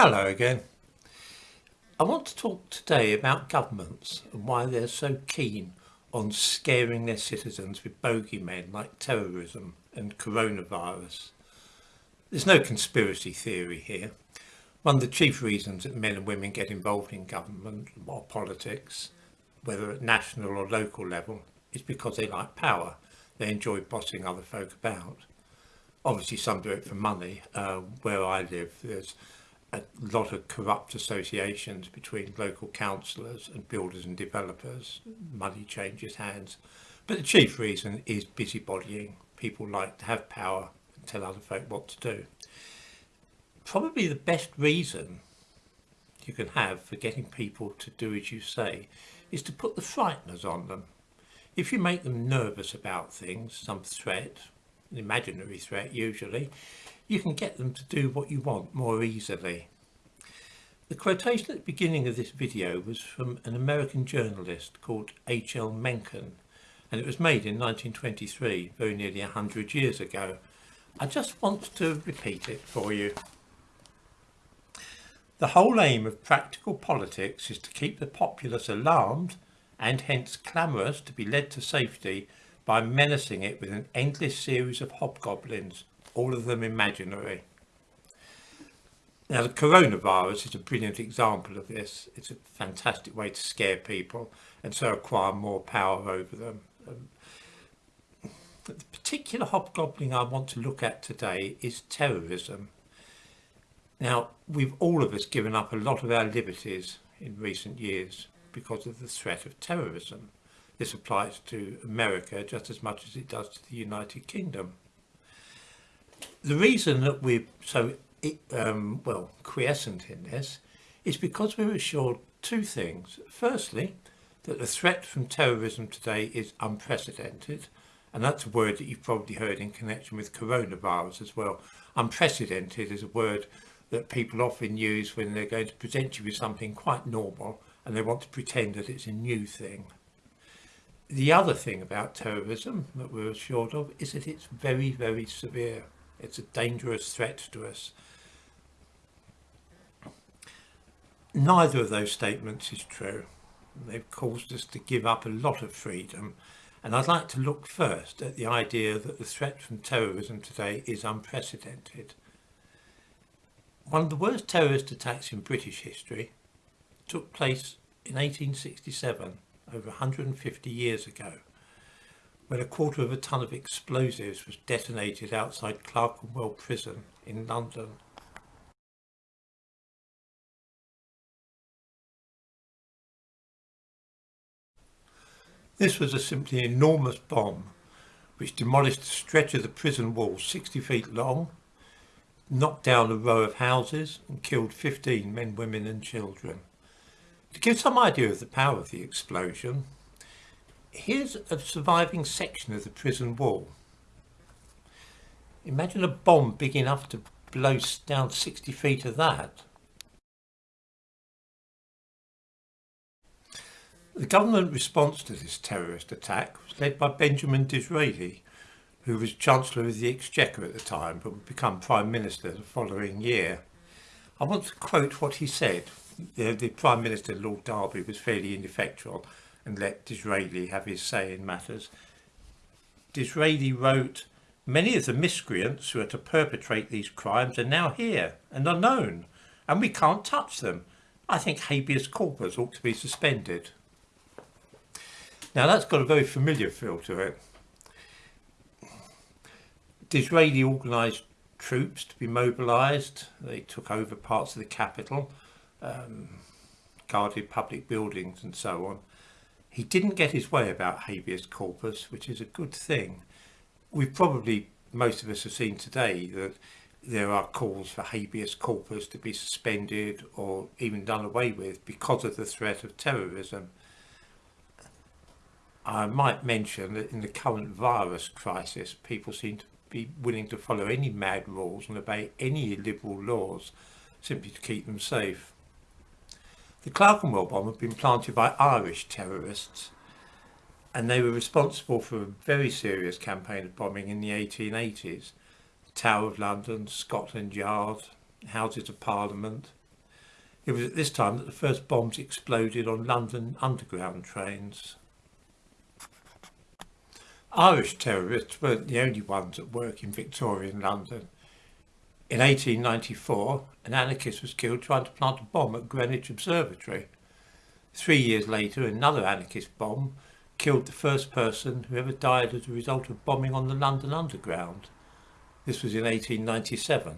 Hello again. I want to talk today about governments and why they're so keen on scaring their citizens with bogeymen like terrorism and coronavirus. There's no conspiracy theory here. One of the chief reasons that men and women get involved in government or politics, whether at national or local level, is because they like power. They enjoy bossing other folk about. Obviously some do it for money. Uh, where I live there's a lot of corrupt associations between local councillors and builders and developers. Money changes hands. But the chief reason is busybodying. People like to have power and tell other folk what to do. Probably the best reason you can have for getting people to do as you say is to put the frighteners on them. If you make them nervous about things, some threat, an imaginary threat usually, you can get them to do what you want more easily. The quotation at the beginning of this video was from an American journalist called H.L. Mencken and it was made in 1923, very nearly 100 years ago. I just want to repeat it for you. The whole aim of practical politics is to keep the populace alarmed and hence clamorous to be led to safety by menacing it with an endless series of hobgoblins all of them imaginary. Now the coronavirus is a brilliant example of this. It's a fantastic way to scare people and so acquire more power over them. Um, the particular hobgoblin I want to look at today is terrorism. Now we've all of us given up a lot of our liberties in recent years because of the threat of terrorism. This applies to America just as much as it does to the United Kingdom the reason that we're so um, well quiescent in this is because we're assured two things. Firstly, that the threat from terrorism today is unprecedented, and that's a word that you've probably heard in connection with coronavirus as well. Unprecedented is a word that people often use when they're going to present you with something quite normal and they want to pretend that it's a new thing. The other thing about terrorism that we're assured of is that it's very, very severe. It's a dangerous threat to us. Neither of those statements is true. They've caused us to give up a lot of freedom. And I'd like to look first at the idea that the threat from terrorism today is unprecedented. One of the worst terrorist attacks in British history took place in 1867, over 150 years ago when a quarter of a ton of explosives was detonated outside Clerkenwell Prison in London. This was a simply enormous bomb which demolished a stretch of the prison wall 60 feet long, knocked down a row of houses and killed 15 men, women and children. To give some idea of the power of the explosion, here's a surviving section of the prison wall. Imagine a bomb big enough to blow down 60 feet of that. The government response to this terrorist attack was led by Benjamin Disraeli, who was Chancellor of the Exchequer at the time but would become Prime Minister the following year. I want to quote what he said. The, the Prime Minister, Lord Derby, was fairly ineffectual and let Disraeli have his say in matters. Disraeli wrote, Many of the miscreants who are to perpetrate these crimes are now here and are known, and we can't touch them. I think habeas corpus ought to be suspended. Now that's got a very familiar feel to it. Disraeli organised troops to be mobilised. They took over parts of the capital, um, guarded public buildings and so on. He didn't get his way about habeas corpus, which is a good thing. We've probably, most of us have seen today that there are calls for habeas corpus to be suspended or even done away with because of the threat of terrorism. I might mention that in the current virus crisis, people seem to be willing to follow any mad rules and obey any illiberal laws simply to keep them safe. The Clerkenwell bomb had been planted by Irish terrorists and they were responsible for a very serious campaign of bombing in the 1880s. The Tower of London, Scotland Yard, Houses of Parliament, It was at this time that the first bombs exploded on London Underground trains. Irish terrorists weren't the only ones at work in Victorian London. In 1894, an anarchist was killed trying to plant a bomb at Greenwich Observatory. Three years later, another anarchist bomb killed the first person who ever died as a result of bombing on the London Underground. This was in 1897.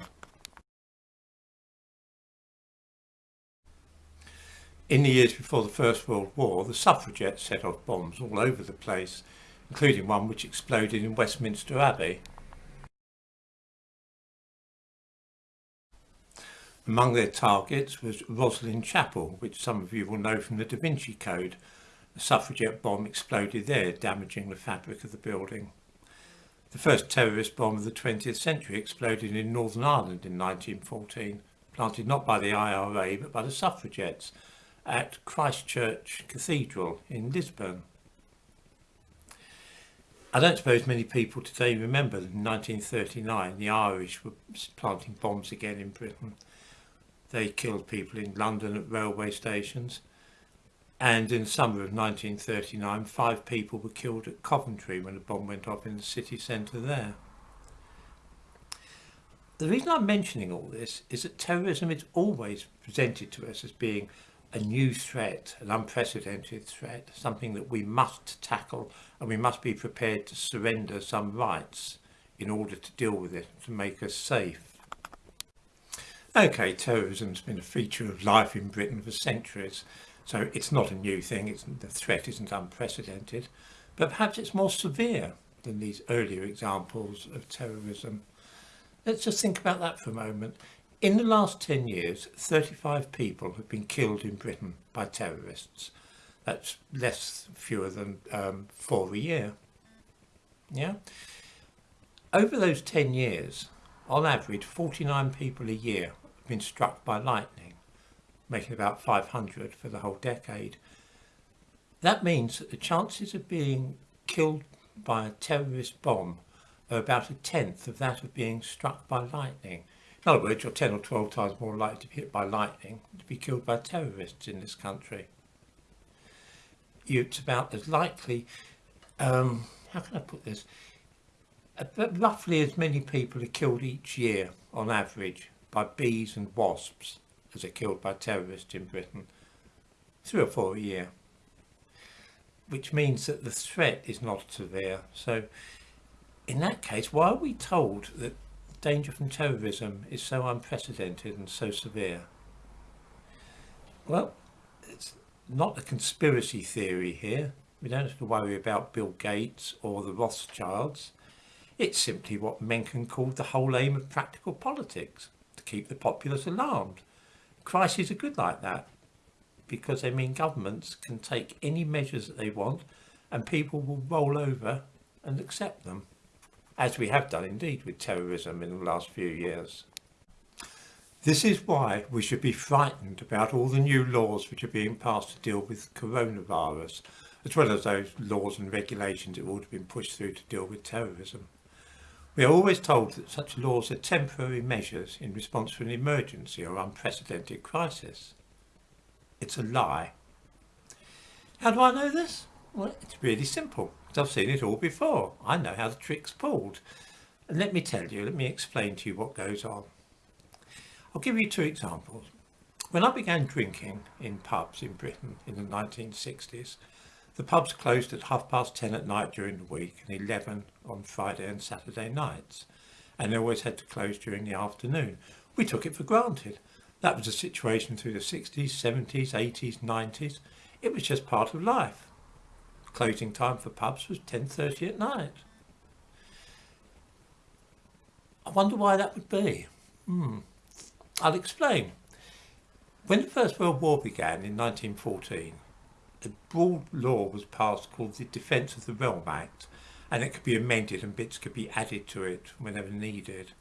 In the years before the First World War, the suffragettes set off bombs all over the place, including one which exploded in Westminster Abbey. Among their targets was Rosslyn Chapel, which some of you will know from the Da Vinci Code. A suffragette bomb exploded there, damaging the fabric of the building. The first terrorist bomb of the 20th century exploded in Northern Ireland in 1914, planted not by the IRA but by the suffragettes at Christchurch Cathedral in Lisburn. I don't suppose many people today remember that in 1939 the Irish were planting bombs again in Britain. They killed people in London at railway stations and in summer of 1939 five people were killed at Coventry when a bomb went off in the city centre there. The reason I'm mentioning all this is that terrorism is always presented to us as being a new threat, an unprecedented threat, something that we must tackle and we must be prepared to surrender some rights in order to deal with it, to make us safe. Okay, terrorism's been a feature of life in Britain for centuries, so it's not a new thing, it's, the threat isn't unprecedented, but perhaps it's more severe than these earlier examples of terrorism. Let's just think about that for a moment. In the last 10 years, 35 people have been killed in Britain by terrorists. That's less fewer than um, four a year. Yeah. Over those 10 years, on average, 49 people a year been struck by lightning, making about 500 for the whole decade. That means that the chances of being killed by a terrorist bomb are about a tenth of that of being struck by lightning. In other words, you're 10 or 12 times more likely to be hit by lightning to be killed by terrorists in this country. It's about as likely, um, how can I put this? Roughly as many people are killed each year on average by bees and wasps as are killed by terrorists in Britain. Three or four a year. Which means that the threat is not severe. So in that case, why are we told that danger from terrorism is so unprecedented and so severe? Well, it's not a conspiracy theory here. We don't have to worry about Bill Gates or the Rothschilds. It's simply what Mencken called the whole aim of practical politics, keep the populace alarmed. Crises are good like that, because they mean governments can take any measures that they want and people will roll over and accept them as we have done indeed with terrorism in the last few years. This is why we should be frightened about all the new laws which are being passed to deal with coronavirus, as well as those laws and regulations that would have been pushed through to deal with terrorism. We are always told that such laws are temporary measures in response to an emergency or unprecedented crisis. It's a lie. How do I know this? Well, it's really simple. I've seen it all before. I know how the trick's pulled. And let me tell you, let me explain to you what goes on. I'll give you two examples. When I began drinking in pubs in Britain in the 1960s, the pubs closed at half past 10 at night during the week and 11 on Friday and Saturday nights. And they always had to close during the afternoon. We took it for granted. That was the situation through the 60s, 70s, 80s, 90s. It was just part of life closing time for pubs was 10.30 at night. I wonder why that would be. Hmm. I'll explain. When the First World War began in 1914, a broad law was passed called the Defence of the Realm Act, and it could be amended and bits could be added to it whenever needed.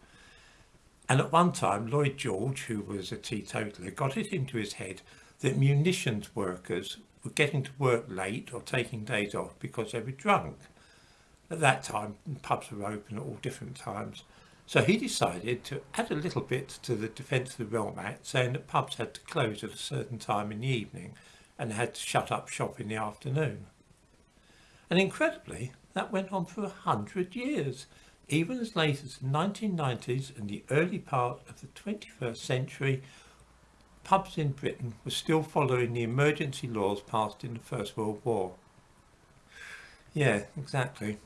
And at one time, Lloyd George, who was a teetotaler, got it into his head that munitions workers were getting to work late or taking days off because they were drunk. At that time, pubs were open at all different times. So he decided to add a little bit to the Defence of the Realm Act, saying that pubs had to close at a certain time in the evening and had to shut up shop in the afternoon. And incredibly, that went on for a hundred years, even as late as the 1990s and the early part of the 21st century, pubs in Britain were still following the emergency laws passed in the First World War. Yeah, exactly.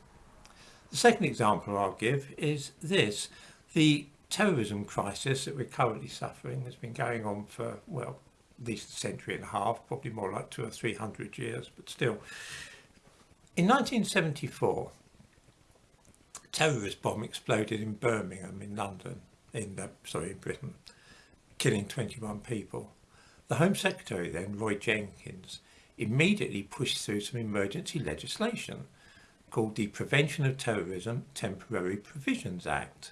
The second example I'll give is this. The terrorism crisis that we're currently suffering has been going on for, well, least a century and a half, probably more like two or three hundred years, but still. In 1974, a terrorist bomb exploded in Birmingham in London, in uh, sorry, in Britain, killing 21 people. The Home Secretary then, Roy Jenkins, immediately pushed through some emergency legislation called the Prevention of Terrorism Temporary Provisions Act.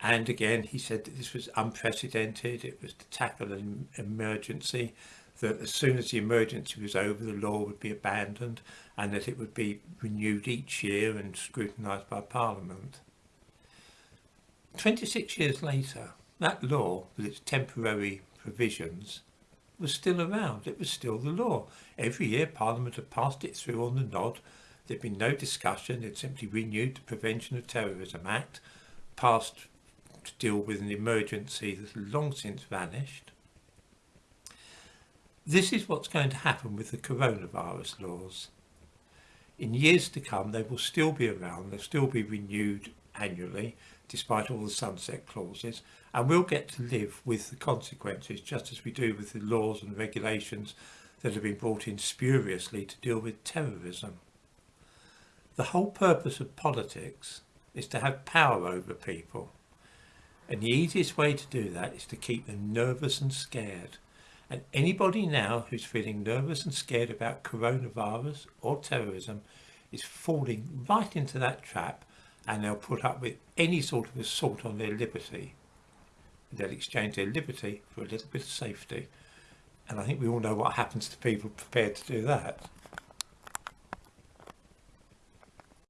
And again, he said that this was unprecedented. It was to tackle an emergency, that as soon as the emergency was over, the law would be abandoned and that it would be renewed each year and scrutinised by Parliament. 26 years later, that law, with its temporary provisions, was still around. It was still the law. Every year Parliament had passed it through on the nod There'd been no discussion. It simply renewed the Prevention of Terrorism Act, passed to deal with an emergency that had long since vanished. This is what's going to happen with the coronavirus laws. In years to come, they will still be around. They'll still be renewed annually, despite all the sunset clauses, and we'll get to live with the consequences, just as we do with the laws and regulations that have been brought in spuriously to deal with terrorism. The whole purpose of politics is to have power over people. And the easiest way to do that is to keep them nervous and scared. And anybody now who's feeling nervous and scared about coronavirus or terrorism is falling right into that trap and they'll put up with any sort of assault on their liberty. They'll exchange their liberty for a little bit of safety. And I think we all know what happens to people prepared to do that.